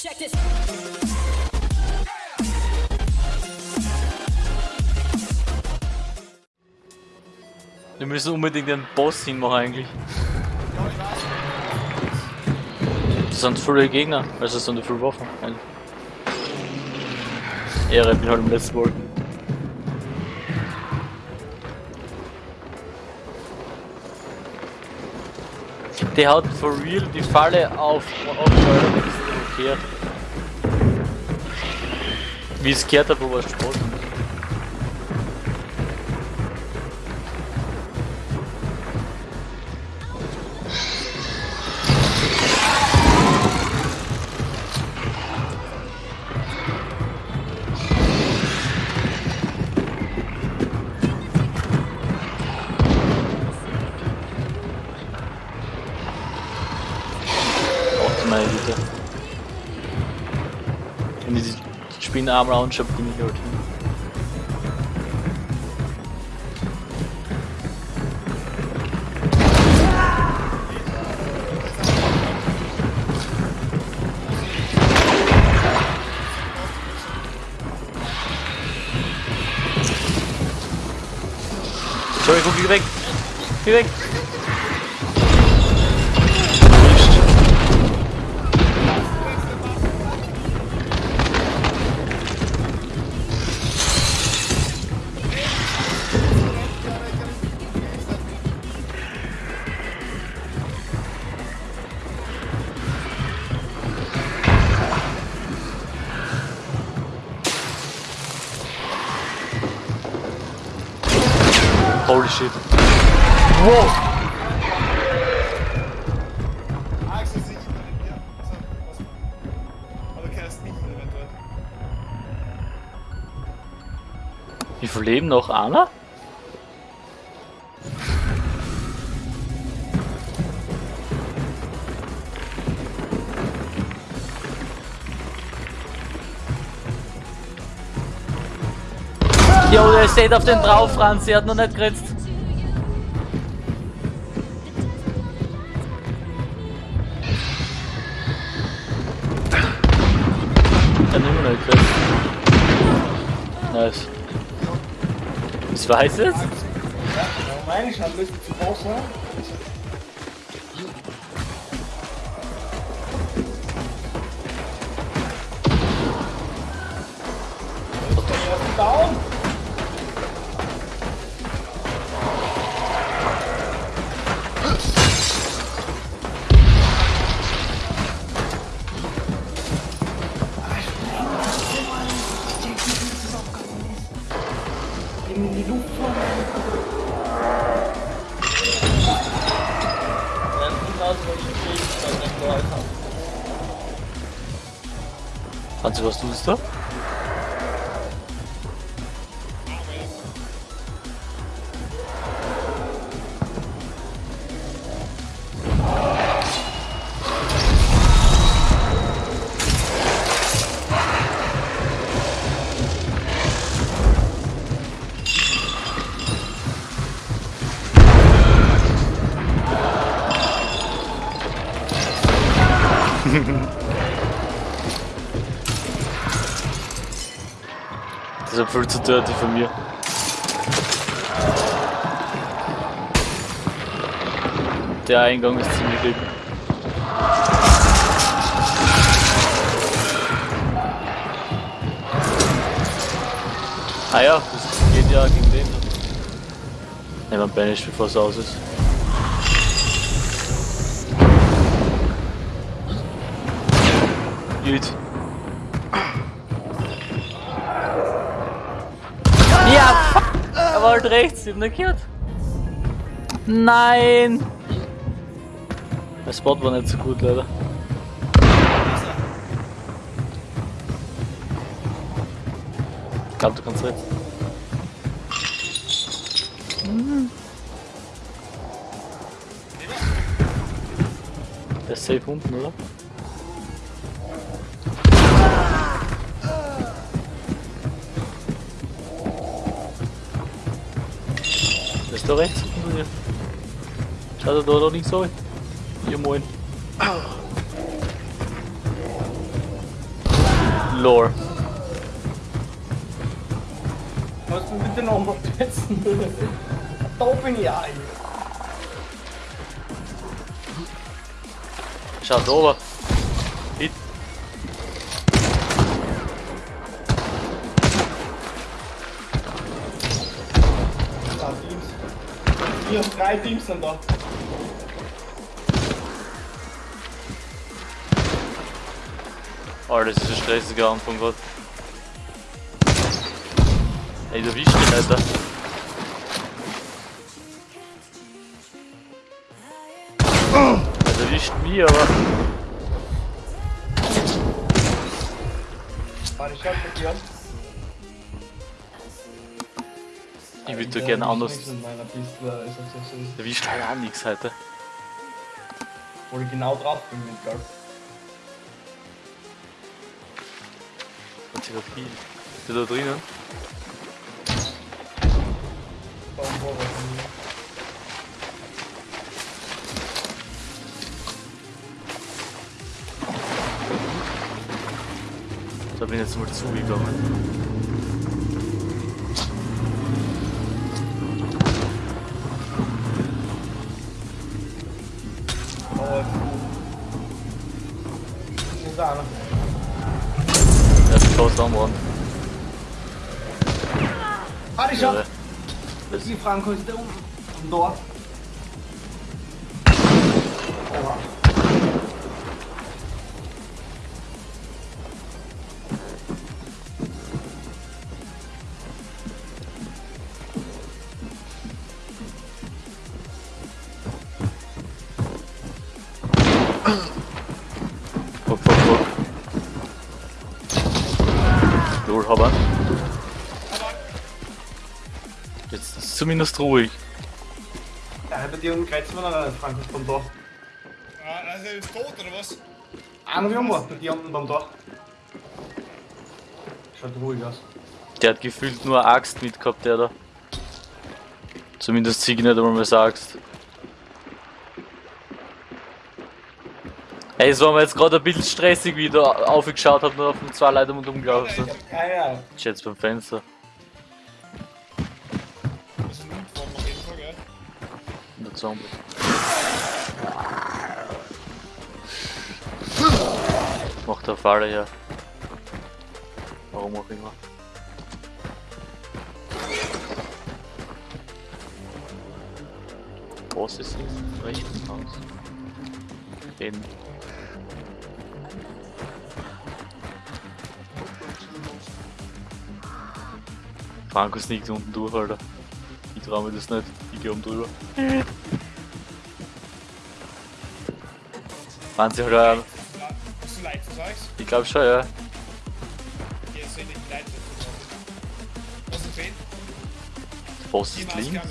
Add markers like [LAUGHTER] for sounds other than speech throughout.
Check this. Wir müssen unbedingt den Boss hinmachen eigentlich. Das sind viele Gegner, also das sind viele Waffen. Ehre, ich bin halt im letzten Mal. Der hat for real die Falle auf aufgehört, blockiert. Wie es gehört die Spinnenarme anschaue, bin ich halt hin. Entschuldigung, geh weg! Geh weg! Leben noch? Einer? Jo, der steht auf den drauf, Franz, sie hat noch nicht geritzt. Der hat immer nicht geritzt. Nice. Ich weiß es. Ja, meine ich, hat ein bisschen zu groß, In die Luft Franzi, was tust du? Das ist ja viel zu dirty von mir. Der Eingang ist ziemlich dick. Ah ja, das geht ja gegen den. Nehmen wir Banish, bevor es aus ist. Gut. Ja, fuck! Er war halt rechts, ich hab nicht gehört. Nein! Der Spot war nicht so gut, leider. Ich glaube, du kannst rechts. Hm. Der ist safe unten, oder? Da rechts dir. Schaut er da, da links rein? Ja moin. Lore. Kannst du bitte nochmal setzen? da bin ich ein. Schaut oben. Da Teams. Vier, drei Teams sind da. Oh, das ist ein stressiger Anfang gerade. Ey, du wischt mich, Alter. Also wischt mich, aber. Warte, ich schau dir die würde gerne anders. So. Der wischt halt auch nichts heute. Wo ich genau drauf bin mit, gell? Fotografie. Ist der da drinnen? Da war. Da bin ich jetzt mal zugegangen. Das Die Franco ist da unten. Und dort. Oha. Fuck, fuck, fuck. Lol, hab zumindest ruhig. Ja, bei dir unten kreuzen wir noch einen ist beim Tor. Ah, also ist tot oder was? Einer wie immer, bei dir unten beim Tor. Schaut ruhig aus. Der hat gefühlt nur eine Axt mitgehabt, der da. Zumindest zieh ich nicht einmal mehr Axt. Ey, es war mir jetzt gerade ein bisschen stressig, wie ich da aufgeschaut habe und auf den zwei Leute und umgelaufen sind. Ja, ja. Ich jetzt beim Fenster. Zombie. Macht der Falle her. Warum auch immer. Was ist im rechten Haus? In. Franco sneakt unten durch, Alter. Ich trau mir das nicht. Ich geh oben drüber. Halt, äh, Hast du Leid, was sagst ich glaube schon, ja. du? Sehe ich die Leid. Was ist denn? Boss ist links.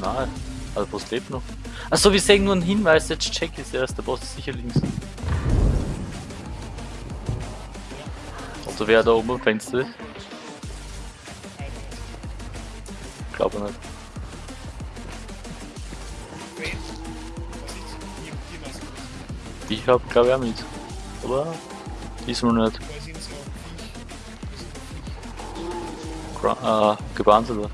Nein, also Boss lebt noch. Achso, wir sehen nur einen Hinweis, jetzt check ich erst, der Boss ist sicher links. Also wer da oben am Fenster ist? Glaube nicht. Ich hab glaube ich auch mit. Oder? Diesmal nicht. Gra äh, gebannt oder?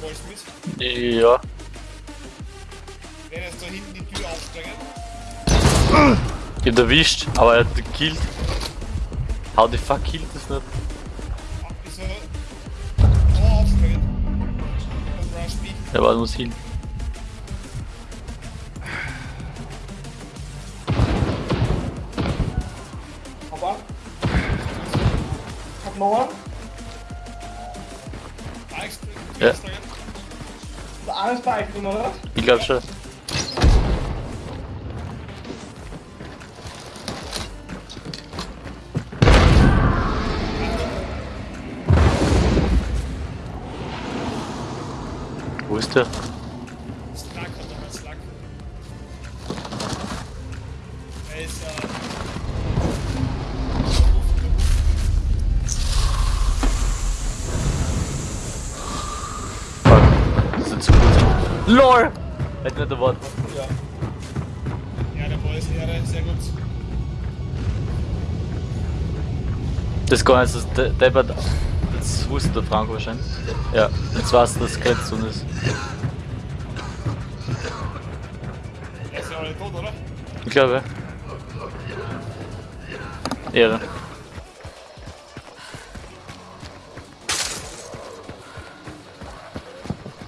Wollen mit? Ja. Wer ist da hinten die Tür aufsteigen? Ich hab erwischt, aber er hat gekillt. How the fuck killt das nicht? Wieso? Oh, aufspringen. Und rush mich. Ja, aber muss hin. Aber? Ich hab Mauer. Ja. Alles bei Eichel, oder? Ich glaube schon. Wo ist der? Das gar nicht, das De- Deppert. Das wusste der Frank wahrscheinlich. Ja, jetzt weiß er, dass es kein Zun ist. Er ist ja alle tot, oder? Ich glaube. Ehre.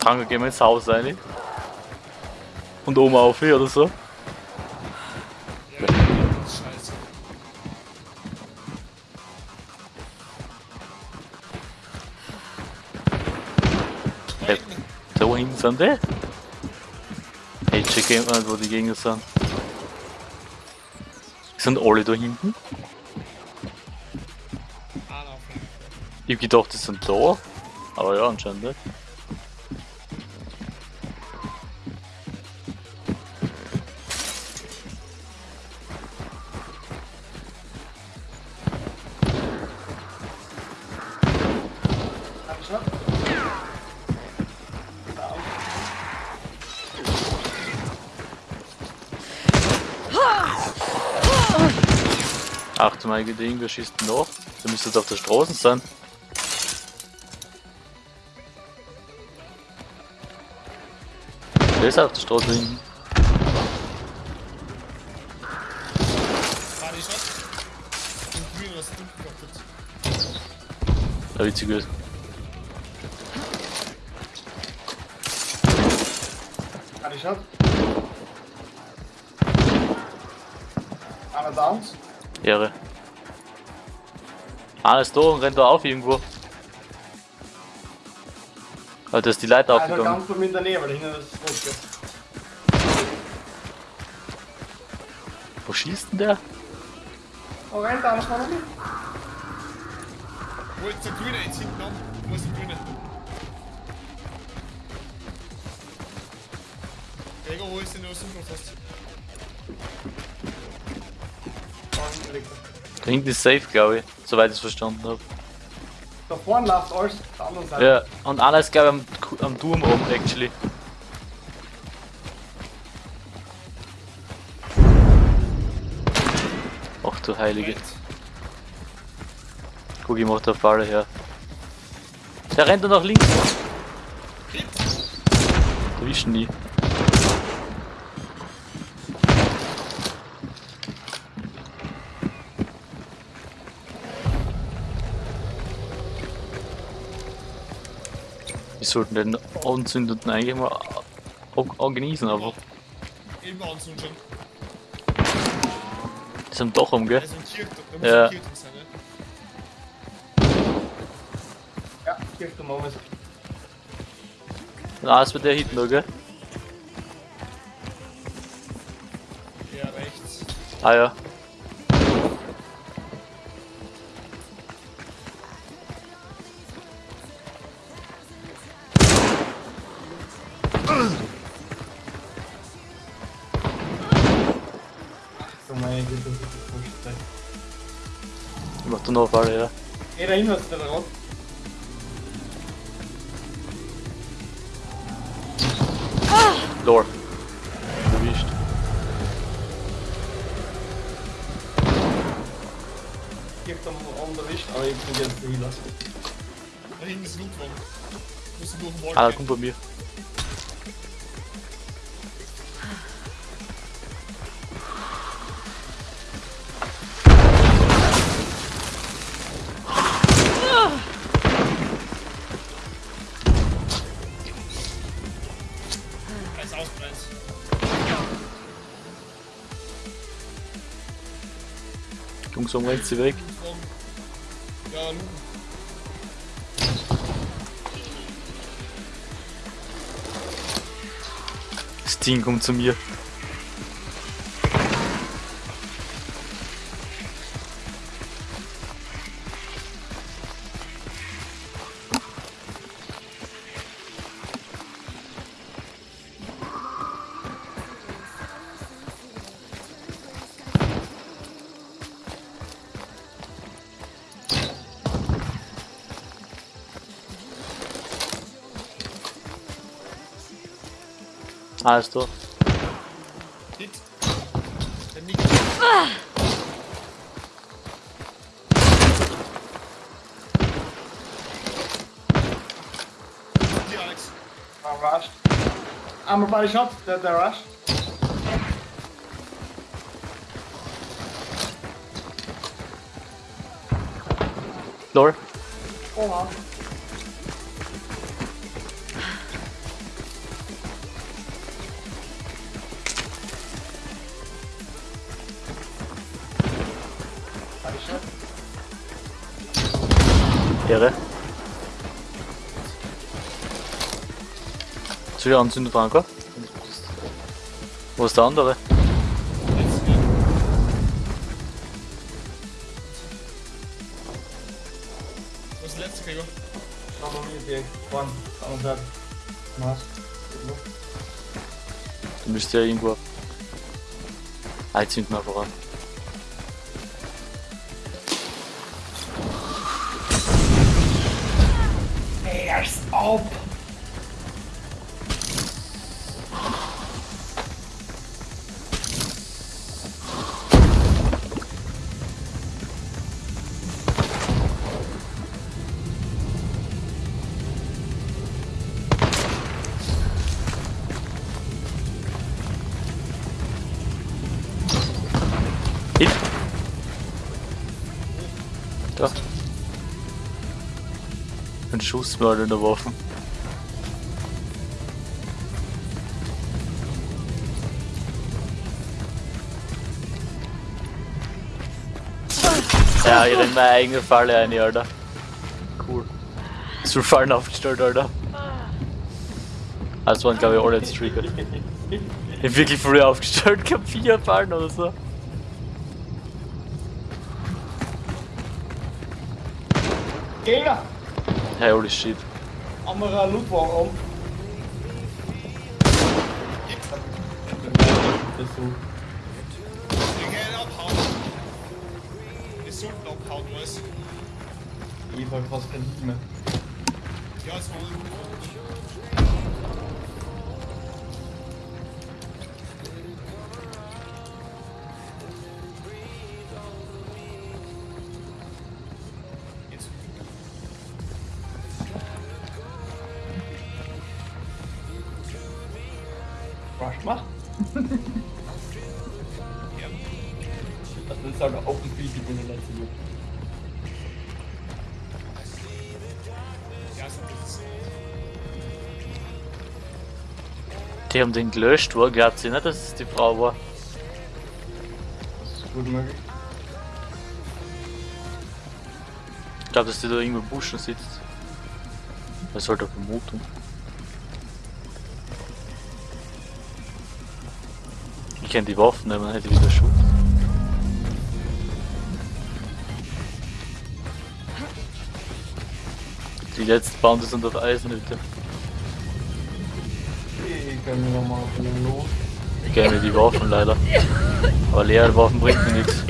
Frank, gehen wir ins Haus rein. Und oben auf hier oder so. Sind die? Hey, check mal, wo die Gegner sind. Sind alle da hinten? Ich hab gedacht, die sind da. Aber ja, anscheinend nicht. Achte mal, irgendwer schießt nach. Da müsste jetzt auf der Straße sein. Der ist auf der Straße hinten. Ja, witzig ist. Hab ich noch? Einer Downs. Ehre. Alles da und rennt da auf irgendwo. Da ist die Leiter Also aufgegangen. ganz mir in der Nähe, weil hinten ist es rot. Wo schießt denn der? Oh, rennt einer vorne mit? Wo ist der Grüne jetzt hinten an? Wo ist der Grüne? Gregor, wo ist denn der Sucher fast? Da hinten liegt er. Da hinten ist safe, glaube ich. Soweit ich es verstanden habe. Da vorne läuft alles auf der anderen Seite. Ja, und einer ist glaube ich am, am Turm oben, actually. Ach du Heilige. Guck, ich mach da Falle her. Der rennt da nach links. Erwischen die. Sollten den Anzündeten eigentlich mal genießen, aber Eben anzünden schon. die sind doch um, gell? Ja. ein Kirchturm sein, ne? Ja, Kirchturm oben ist. Wird der hinten gell? Ja, rechts. Ah ja. Ich da noch Falle her. Ey, da hinten ist der rot. Lore. Erwischt. Kirchturm oben erwischt, aber ich bin jetzt lassen. Da hinten ist Lootwagen. Muss durch den Wall Ah, kommt bei mir. langsam rennt sie weg. Ja, Luken. Das Ding kommt zu mir. Alles durch. Hit. Der Nick. Hier, Alex. I'm rushed. I'm a body shot. They're, they're rushed. Lore. Oh, wow. Ehre. Soll ich anzünden, Franco? Wo ist der andere? Wo ist der letzte Gregor? Schau mal, wie die One. Und dann. Was? Du müsst ja irgendwo. Ah, jetzt zünden wir einfach an. Schussmörder in der Waffe. Ja, ich renn meine eigene Falle ein, Alter. Cool. So Fallen aufgestellt, Alter. Das waren, glaube ich, alle jetzt triggert. Ich hab wirklich früh aufgestellt, gehabt vier Fallen oder so. Gegner! Holy shit. Andere ist so. Wir sollten abhauen, was? Ich hab fast kein Lied mehr. Ja, es war Rush macht. Das ist sogar Open Field in der letzten Loot. Ja, so ist es. Die haben den gelöscht, wo glaubt sie nicht, dass es die Frau war? Das ist gut möglich. Ich glaube, dass die da irgendwo im Buschen sitzt. Das ist halt eine Vermutung. Ich kann die Waffen dann hätte wieder Schutz. Die letzten Bande sind auf Eisenhütte. Ich kann mir nochmal von dem Los. Ich kenne die Waffen leider. Aber leere Waffen bringt mir nichts.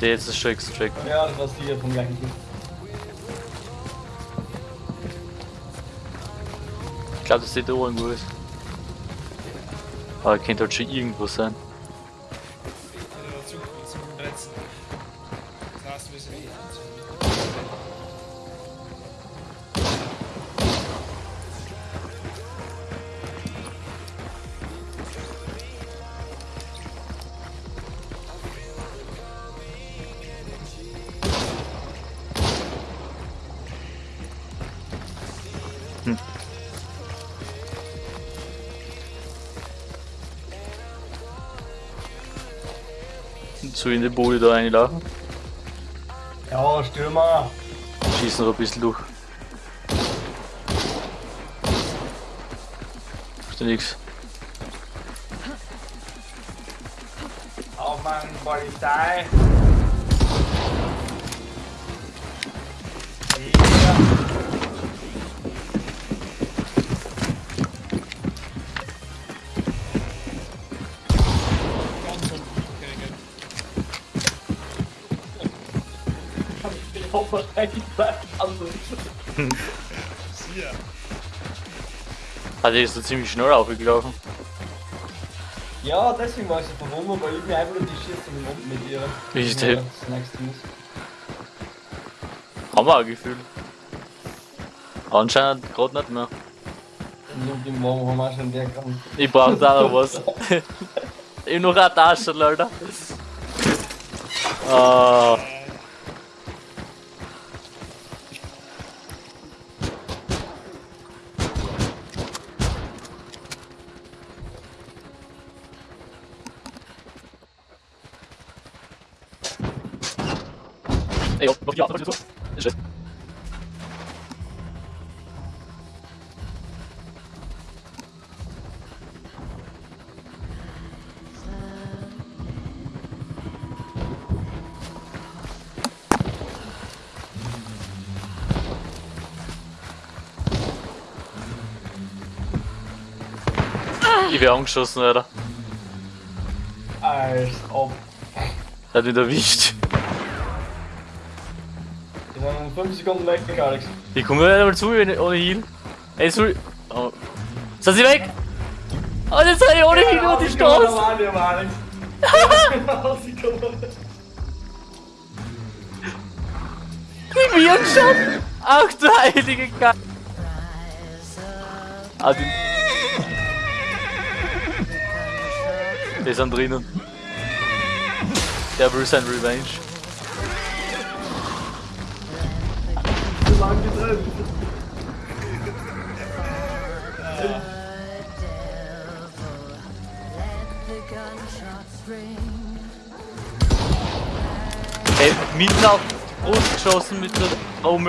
Der jetzt das schon extrackt. Ja, das war sicher vom gleichen Typ. Ich glaube, dass die da irgendwo ist. Aber könnte halt schon irgendwo sein. Zu in die Bude da reinlaufen. Ja, Stürmer. Schießen noch ein bisschen durch. Ist ja nix. Auf Mann, Polizei. Ich hoffe, ich bleib also. See ya. Ah, der ist so ziemlich schnell aufgelaufen. Ja, deswegen war ich so verwundert, weil ich mir einfach nur die Schieße im Mund mit ihr. Wie ist Ja, der? Das nächste muss. Haben wir auch Gefühl. Anscheinend gerade nicht mehr. Und im Morgen haben wir auch schon Diagramm. Ich brauch da noch was. [LAUGHS] ich noch eine Tasche, Alter. Ah, Ey, auf die Auto, ist es. Ich wär angeschossen, Alter. Als ob. Hat mich erwischt. Die waren in 5 Sekunden weg, Alex. Ich komme nicht einmal zu ohne ohne Heal. Ey, sorry. Oh. Sind sie weg? Oh, jetzt seid ihr ohne Heal über die Straße. Ich bin schon. Ach du heilige Gott. Ah, die... Die sind drinnen. Der will sein Revenge. Getrennt. Ey, mitten auf Brust geschossen mit der. In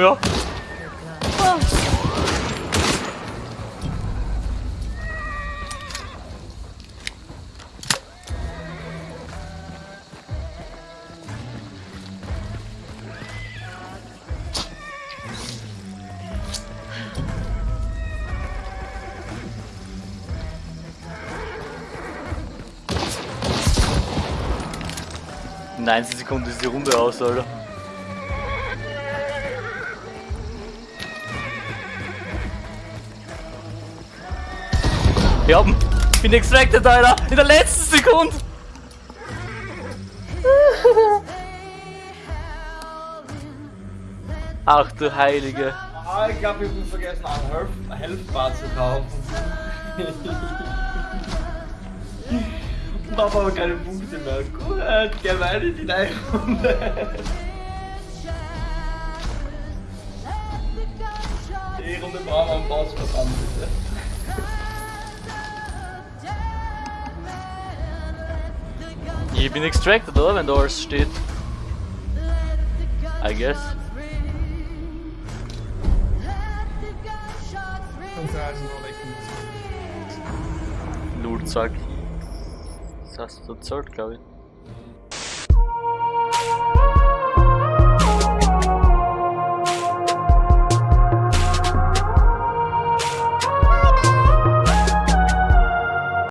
19 Sekunden ist die Runde aus, Alter. Wir bin extracted, Alter, in der letzten Sekunde. Ach du Heilige. Ah, ich glaube, ich habe vergessen, einen Health, Health Bar zu kaufen. [LAUGHS] Habe aber keine Punkte mehr. Gut, geh weiter in die neue Runde. Die Runde brauchen wir einen Boss verdammt bitte. Ich bin extracted, oder? Wenn da alles steht. I guess. Hast du erzählt, glaube ich.